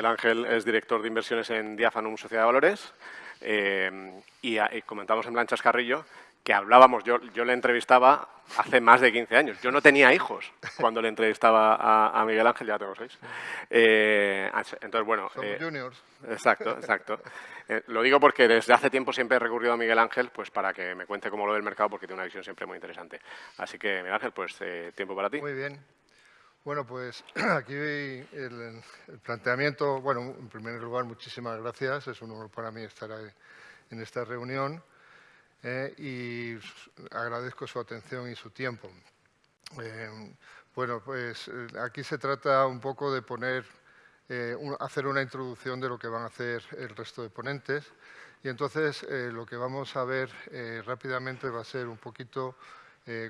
Miguel Ángel es director de inversiones en Diafanum Sociedad de Valores eh, y, y, comentamos en Blanchas Carrillo que hablábamos, yo, yo le entrevistaba hace más de 15 años. Yo no tenía hijos cuando le entrevistaba a, Miguel Ángel, ya tengo seis. Eh, entonces, bueno... Somos eh, juniors. Exacto, exacto. Eh, lo digo porque desde hace tiempo siempre he recurrido a Miguel Ángel pues para que me cuente cómo lo del mercado porque tiene una visión siempre muy interesante. Así que, Miguel Ángel, pues tiempo para ti. Muy bien. Bueno, pues aquí el, el, planteamiento, bueno, en primer lugar, muchísimas gracias. Es un honor para mí estar en esta reunión. Eh, y agradezco su atención y su tiempo. Eh, bueno, pues eh, aquí se trata un poco de poner, hacer una introducción de lo que van a hacer el resto de ponentes y entonces lo que vamos a ver rápidamente va a ser un poquito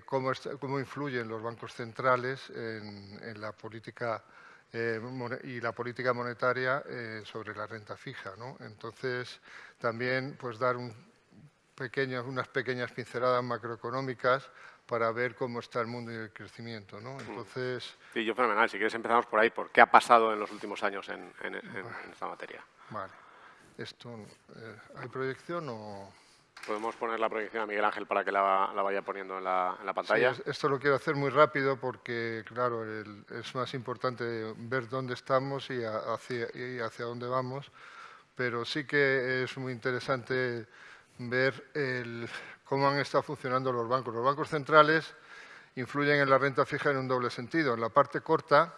cómo, cómo, influyen los bancos centrales en, en la política y la política monetaria sobre la renta fija. ¿no? Entonces, también pues, dar un, unas pequeñas pinceladas macroeconómicas para ver cómo está el mundo y el crecimiento. ¿no? Entonces... Sí, yo fenomenal. Si quieres empezamos por ahí. ¿Por qué ha pasado en los últimos años en, esta materia? Vale. Esto, eh, ¿Hay proyección o...? Podemos poner la proyección a Miguel Ángel para que la, vaya poniendo en la, pantalla. Sí, esto lo quiero hacer muy rápido porque, claro, es más importante ver dónde estamos y hacia, y hacia dónde vamos, pero sí que es muy interesante ver cómo han estado funcionando los bancos. Los bancos centrales influyen en la renta fija en un doble sentido. En la parte corta,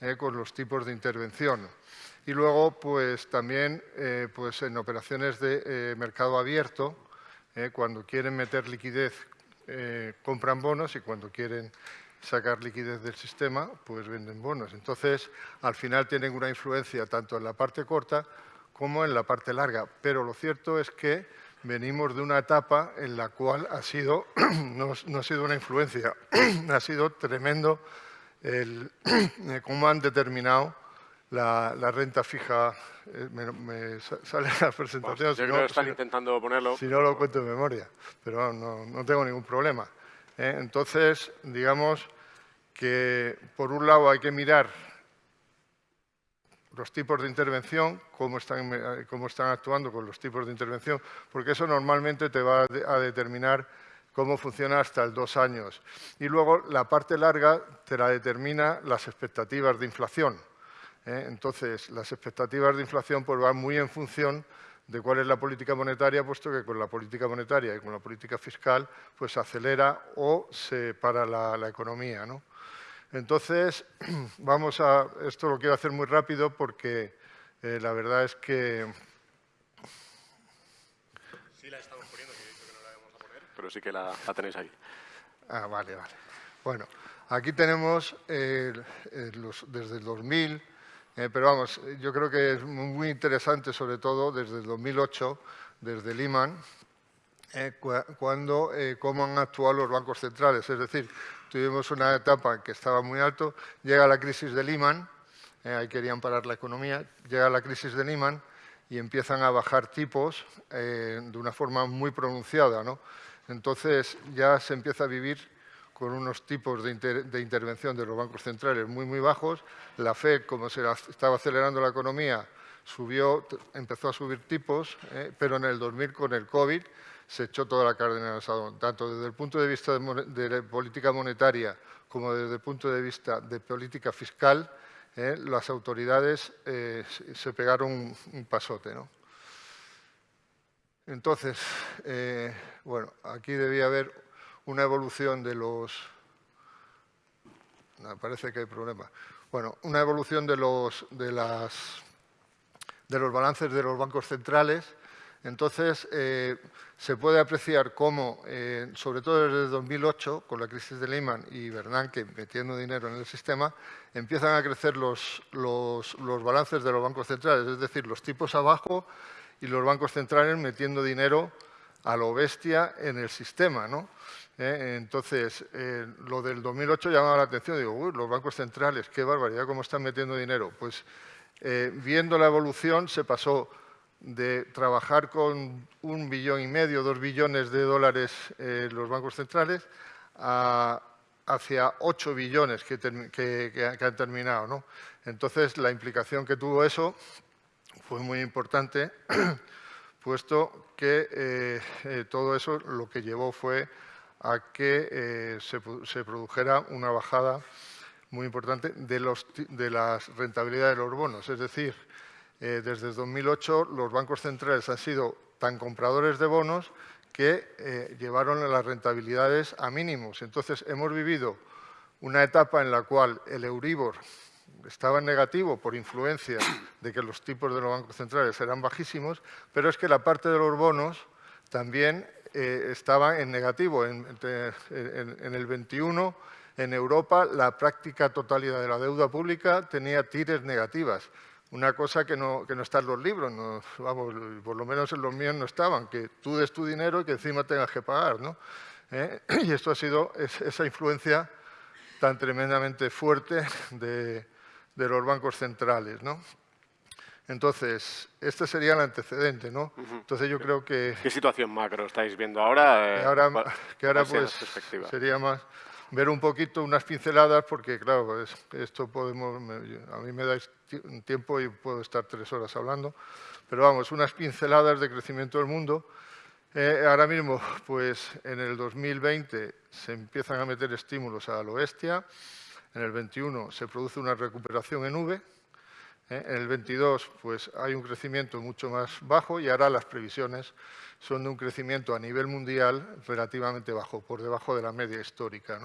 eh, con los tipos de intervención. Y luego, pues también eh, pues, en operaciones de eh, mercado abierto, cuando quieren meter liquidez, compran bonos y cuando quieren sacar liquidez del sistema, pues venden bonos. Entonces, al final tienen una influencia tanto en la parte corta como en la parte larga. Pero lo cierto es que venimos de una etapa en la cual ha sido, no, ha sido una influencia, ha sido tremendo el, cómo han determinado la, renta fija. Eh, me, sale la presentación. si no, están intentando ponerlo. Si no lo cuento en memoria, pero no, tengo ningún problema. ¿eh? Entonces, digamos que por un lado hay que mirar los tipos de intervención, cómo están, eh, cómo están actuando con los tipos de intervención, porque eso normalmente te va a determinar cómo funciona hasta el dos años. Y luego la parte larga te la determina las expectativas de inflación. ¿Eh? Entonces, las expectativas de inflación pues, van muy en función de cuál es la política monetaria, puesto que con la política monetaria y con la política fiscal pues acelera o se para la, la economía. ¿no? Entonces, vamos a... Esto lo quiero hacer muy rápido porque eh, la verdad es que... Sí la estamos poniendo, que he dicho que no la vamos a poner, pero sí que la, tenéis ahí. Ah, vale, vale. Bueno, aquí tenemos eh, desde el 2000, eh, pero vamos, yo creo que es muy interesante, sobre todo desde el 2008, desde Lehman, cuando, cómo han actuado los bancos centrales. Es decir, tuvimos una etapa que estaba muy alto, llega la crisis de Lehman, eh, ahí querían parar la economía, llega la crisis de Lehman y empiezan a bajar tipos eh, de una forma muy pronunciada. ¿no? Entonces ya se empieza a vivir con unos tipos de, intervención de los bancos centrales muy, muy bajos. La FED, como se estaba acelerando la economía, subió, empezó a subir tipos, eh, pero en el 2000 con el COVID se echó toda la carne en el tanto desde el punto de vista de, política monetaria como desde el punto de vista de política fiscal, eh, las autoridades eh, se pegaron un, pasote. ¿no? Entonces, eh, bueno, aquí debía haber una evolución de los... Me parece que hay problema. Bueno, una evolución de los, de las, de los balances de los bancos centrales entonces, eh, se puede apreciar cómo, eh, sobre todo desde 2008, con la crisis de Lehman y Bernanke metiendo dinero en el sistema, empiezan a crecer los, balances de los bancos centrales, es decir, los tipos abajo y los bancos centrales metiendo dinero a lo bestia en el sistema. ¿no? Eh, entonces, lo del 2008 llamaba la atención, digo, uy, los bancos centrales, qué barbaridad, cómo están metiendo dinero. Pues viendo la evolución se pasó de trabajar con un billón y medio, dos billones de dólares los bancos centrales, a, hacia 8 billones que, han terminado. ¿no? Entonces, la implicación que tuvo eso fue muy importante, puesto que eh, eh, todo eso lo que llevó fue a que eh, se, produjera una bajada muy importante de, las rentabilidades de los bonos. Es decir, desde 2008 los bancos centrales han sido tan compradores de bonos que llevaron las rentabilidades a mínimos. Entonces, hemos vivido una etapa en la cual el Euribor estaba en negativo por influencia de que los tipos de los bancos centrales eran bajísimos, pero es que la parte de los bonos también eh, estaba en negativo. En, el 21, en Europa, la práctica totalidad de la deuda pública tenía tires negativas. Una cosa que no, no está en los libros, vamos, por lo menos en los míos no estaban, que tú des tu dinero y que encima tengas que pagar. ¿no? ¿Eh? Y esto ha sido esa influencia tan tremendamente fuerte de, de los bancos centrales, ¿no? Entonces, este sería el antecedente, ¿no? Entonces yo creo que... ¿Qué situación macro estáis viendo ahora? Eh, ahora que ahora pues sería más ver un poquito unas pinceladas porque, claro, esto podemos... a mí me dais tiempo y puedo estar tres horas hablando, pero vamos, unas pinceladas de crecimiento del mundo. Eh, ahora mismo, pues en el 2020 se empiezan a meter estímulos a la oestia, en el 21 se produce una recuperación en V. en el 22 pues, hay un crecimiento mucho más bajo y ahora las previsiones son de un crecimiento a nivel mundial relativamente bajo, por debajo de la media histórica.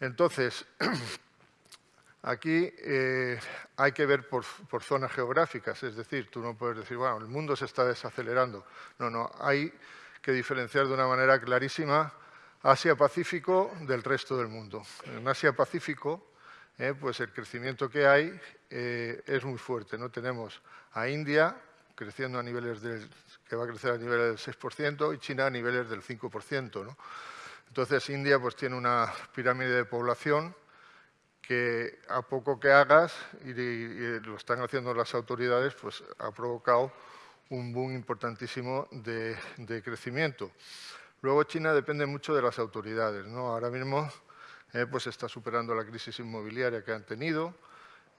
Entonces, aquí eh, hay que ver por, por, zonas geográficas, es decir, tú no puedes decir, bueno, el mundo se está desacelerando. No, no, hay que diferenciar de una manera clarísima Asia-Pacífico del resto del mundo. En Asia-Pacífico, eh, pues el crecimiento que hay eh, es muy fuerte. ¿no? Tenemos a India creciendo a niveles del, que va a crecer a niveles del 6% y China a niveles del 5%. ¿no? Entonces, India pues, tiene una pirámide de población que a poco que hagas, y, lo están haciendo las autoridades, pues ha provocado un boom importantísimo de, de crecimiento. Luego China depende mucho de las autoridades. ¿no? Ahora mismo eh, pues está superando la crisis inmobiliaria que han tenido.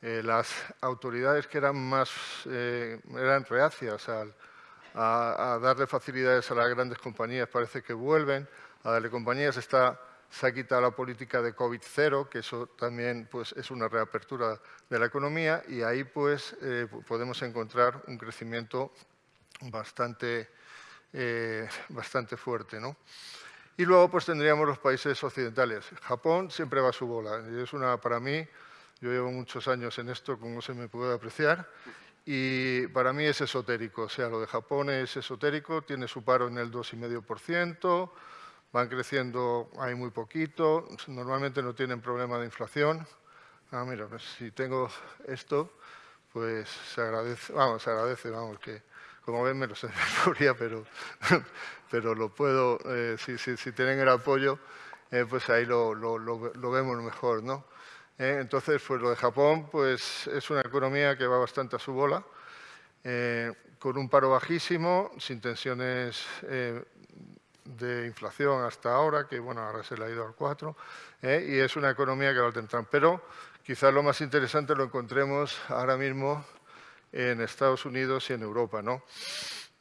Eh, las autoridades que eran más eh, eran reacias a, darle facilidades a las grandes compañías parece que vuelven. A darle compañías está, se ha quitado la política de COVID-0, que eso también pues, es una reapertura de la economía y ahí pues, podemos encontrar un crecimiento bastante eh, bastante fuerte. ¿no? Y luego pues tendríamos los países occidentales. Japón siempre va a su bola. Es una, para mí, yo llevo muchos años en esto, como se me puede apreciar, y para mí es esotérico. O sea, lo de Japón es esotérico, tiene su paro en el 2,5%, van creciendo hay muy poquito, normalmente no tienen problema de inflación. Ah, mira, pues si tengo esto, pues se agradece, vamos, se agradece, vamos, que como ven, me lo sé pero, pero lo puedo, eh, si, si, tienen el apoyo, eh, pues ahí lo, lo, lo, vemos mejor, ¿no? Eh, entonces, pues lo de Japón, pues es una economía que va bastante a su bola, con un paro bajísimo, sin tensiones de inflación hasta ahora, que bueno, ahora se le ha ido al 4, y es una economía que va al tener. Pero quizás lo más interesante lo encontremos ahora mismo en Estados Unidos y en Europa.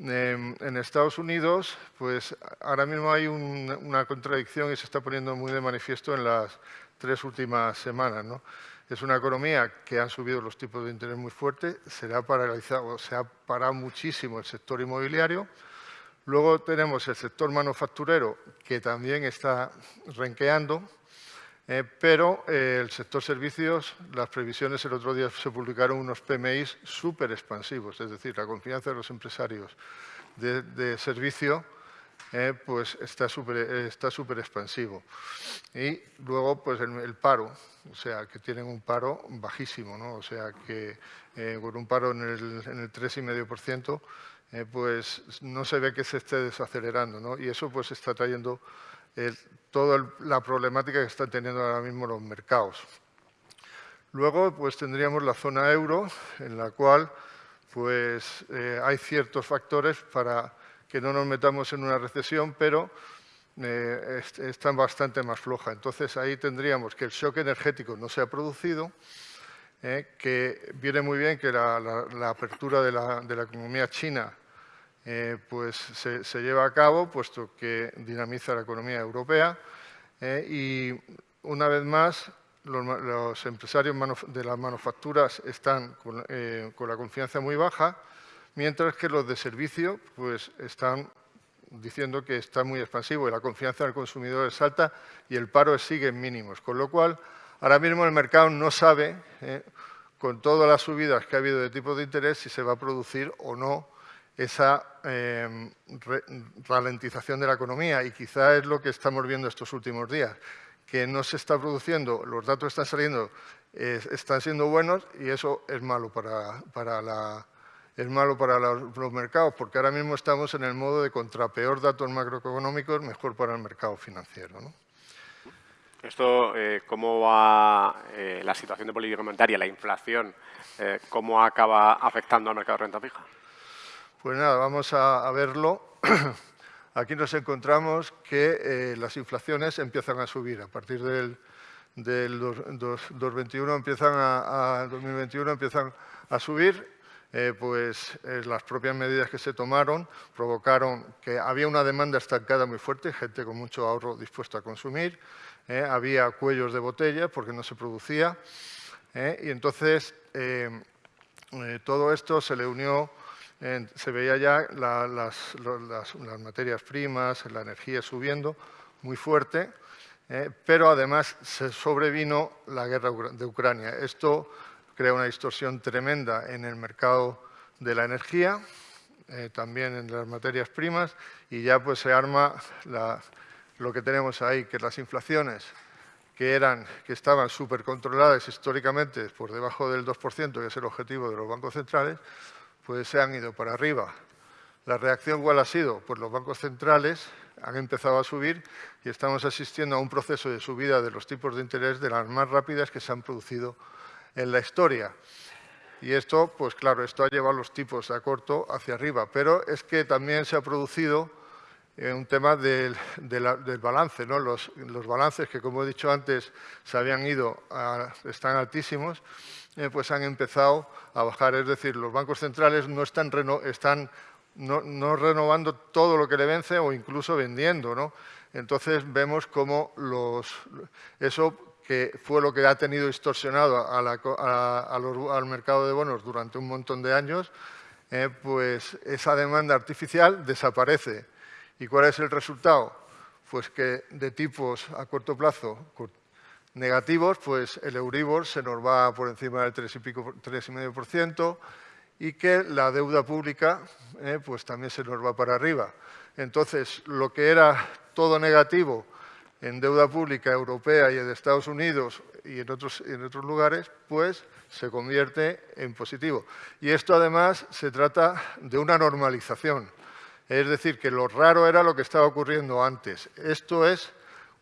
Em, en Estados Unidos, pues ahora mismo hay una contradicción y se está poniendo muy de manifiesto en las tres últimas semanas. ¿no? Es una economía que han subido los tipos de interés muy fuerte, se ha paralizado, se ha parado muchísimo el sector inmobiliario. Luego tenemos el sector manufacturero, que también está renqueando, eh, pero eh, el sector servicios, las previsiones el otro día se publicaron unos PMIs súper expansivos, es decir, la confianza de los empresarios de, servicio eh, pues está súper está expansivo. Y luego pues el, paro, o sea, que tienen un paro bajísimo, ¿no? o sea, que con un paro en el, en el 3,5%, pues no se ve que se esté desacelerando, ¿no? y eso pues está trayendo toda la problemática que están teniendo ahora mismo los mercados. Luego pues, tendríamos la zona euro, en la cual pues, eh, hay ciertos factores para que no nos metamos en una recesión, pero eh, bastante más floja. Entonces ahí tendríamos que el shock energético no se ha producido, eh, que viene muy bien que la, apertura de la, economía china eh, pues se, lleva a cabo, puesto que dinamiza la economía europea y una vez más los, empresarios de las manufacturas están con la confianza muy baja, mientras que los de servicio pues, están diciendo que está muy expansivo y la confianza del consumidor es alta y el paro sigue en mínimos. Con lo cual, ahora mismo el mercado no sabe, eh, con todas las subidas que ha habido de tipo de interés, si se va a producir o no esa eh, ralentización de la economía. Y quizá es lo que estamos viendo estos últimos días, que no se está produciendo, los datos están saliendo, están siendo buenos y eso es malo para, para la es malo para los, mercados, porque ahora mismo estamos en el modo de contra peor datos macroeconómicos, mejor para el mercado financiero. Esto, eh, ¿cómo va eh, la situación de política monetaria, la inflación, eh, cómo acaba afectando al mercado de renta fija? Pues nada, vamos a, verlo. Aquí nos encontramos que las inflaciones empiezan a subir. A partir del, 2021 empiezan a, 2021 empiezan a subir eh, pues eh, las propias medidas que se tomaron provocaron que había una demanda estancada muy fuerte, gente con mucho ahorro dispuesta a consumir, eh, había cuellos de botella porque no se producía y entonces todo esto se le unió, se veía ya las, materias primas, la energía subiendo muy fuerte, pero además se sobrevino la guerra de Ucrania. Esto crea una distorsión tremenda en el mercado de la energía, eh, también en las materias primas, y ya pues se arma lo que tenemos ahí, que las inflaciones que, eran, que estaban súper controladas históricamente por debajo del 2%, que es el objetivo de los bancos centrales, pues se han ido para arriba. La reacción cuál ha sido? Pues los bancos centrales han empezado a subir y estamos asistiendo a un proceso de subida de los tipos de interés de las más rápidas que se han producido en la historia. Y esto, pues claro, esto ha llevado los tipos a corto hacia arriba, pero es que también se ha producido eh, un tema del, balance, ¿no? Los, balances que, como he dicho antes, se habían ido, están altísimos, eh, pues han empezado a bajar. Es decir, los bancos centrales no están, están no, renovando todo lo que le vence o incluso vendiendo, ¿no? Entonces vemos cómo los, eso que fue lo que ha tenido distorsionado al mercado de bonos durante un montón de años, eh, pues esa demanda artificial desaparece. ¿Y cuál es el resultado? Pues que de tipos a corto plazo negativos, pues el Euribor se nos va por encima del 3,5% y, y que la deuda pública eh, pues también se nos va para arriba. Entonces, lo que era todo negativo en deuda pública europea y de Estados Unidos y en otros, lugares, pues se convierte en positivo. Y esto además se trata de una normalización. Es decir, que lo raro era lo que estaba ocurriendo antes. Esto es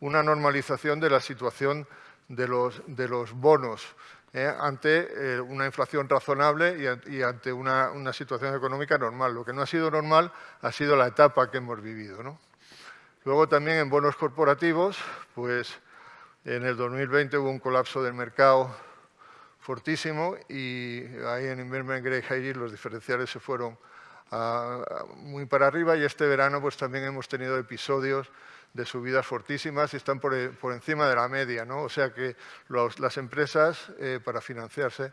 una normalización de la situación de los, de los bonos ¿eh? ante eh, una inflación razonable y, ante una, una, situación económica normal. Lo que no ha sido normal ha sido la etapa que hemos vivido. ¿no? Luego también en bonos corporativos, pues en el 2020 hubo un colapso del mercado fortísimo y ahí en Investment Grade High los diferenciales se fueron muy para arriba y este verano pues también hemos tenido episodios de subidas fortísimas y están por, encima de la media, ¿no? O sea que las empresas eh, para financiarse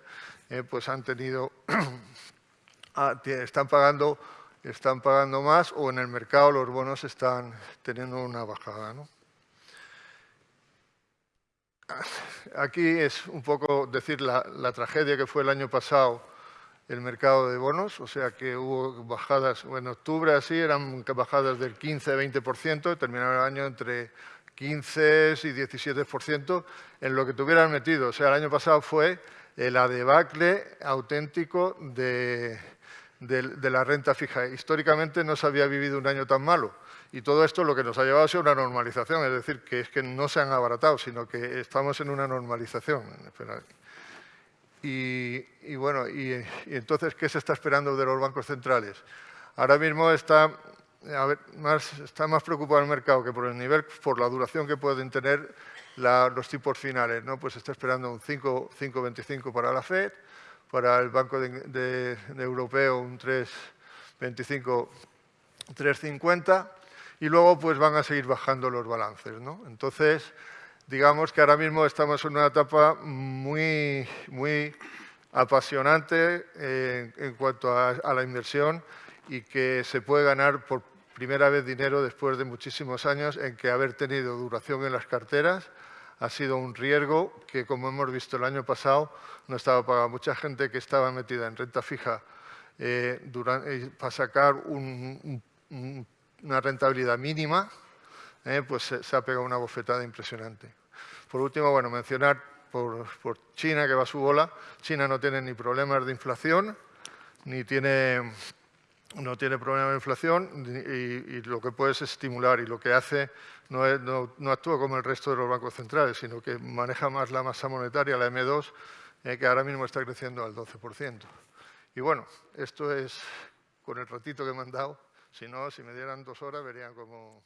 eh, pues han tenido, ah, están pagando están pagando más o en el mercado los bonos están teniendo una bajada. Aquí es un poco decir la, tragedia que fue el año pasado el mercado de bonos, o sea que hubo bajadas, en octubre así eran bajadas del 15-20%, terminaron el año entre 15 y 17% en lo que tuvieran metido. O sea, el año pasado fue el adebacle auténtico de, de, la renta fija. Históricamente no se había vivido un año tan malo. Y todo esto lo que nos ha llevado a una normalización, es decir, que es que no se han abaratado, sino que estamos en una normalización. Y, bueno, y, entonces, ¿qué se está esperando de los bancos centrales? Ahora mismo está a más, está más preocupado el mercado que por el nivel, por la duración que pueden tener los tipos finales. ¿no? Pues está esperando un 5,25 para la FED, para el Banco de, Europeo un 3,25, 3,50 y luego pues van a seguir bajando los balances. ¿no? Entonces, digamos que ahora mismo estamos en una etapa muy, muy apasionante eh, en cuanto a, a la inversión y que se puede ganar por primera vez dinero después de muchísimos años en que haber tenido duración en las carteras ha sido un riesgo que, como hemos visto el año pasado, no estaba pagado. Mucha gente que estaba metida en renta fija eh, eh, para sacar una rentabilidad mínima, eh, pues se, ha pegado una bofetada impresionante. Por último, bueno, mencionar por, por China, que va a su bola. China no tiene ni problemas de inflación, ni tiene no tiene problema de inflación y, lo que puede es estimular y lo que hace no, actúa como el resto de los bancos centrales, sino que maneja más la masa monetaria, la M2, eh, que ahora mismo está creciendo al 12%. Y bueno, esto es con el ratito que me han dado. Si no, si me dieran dos horas, verían como...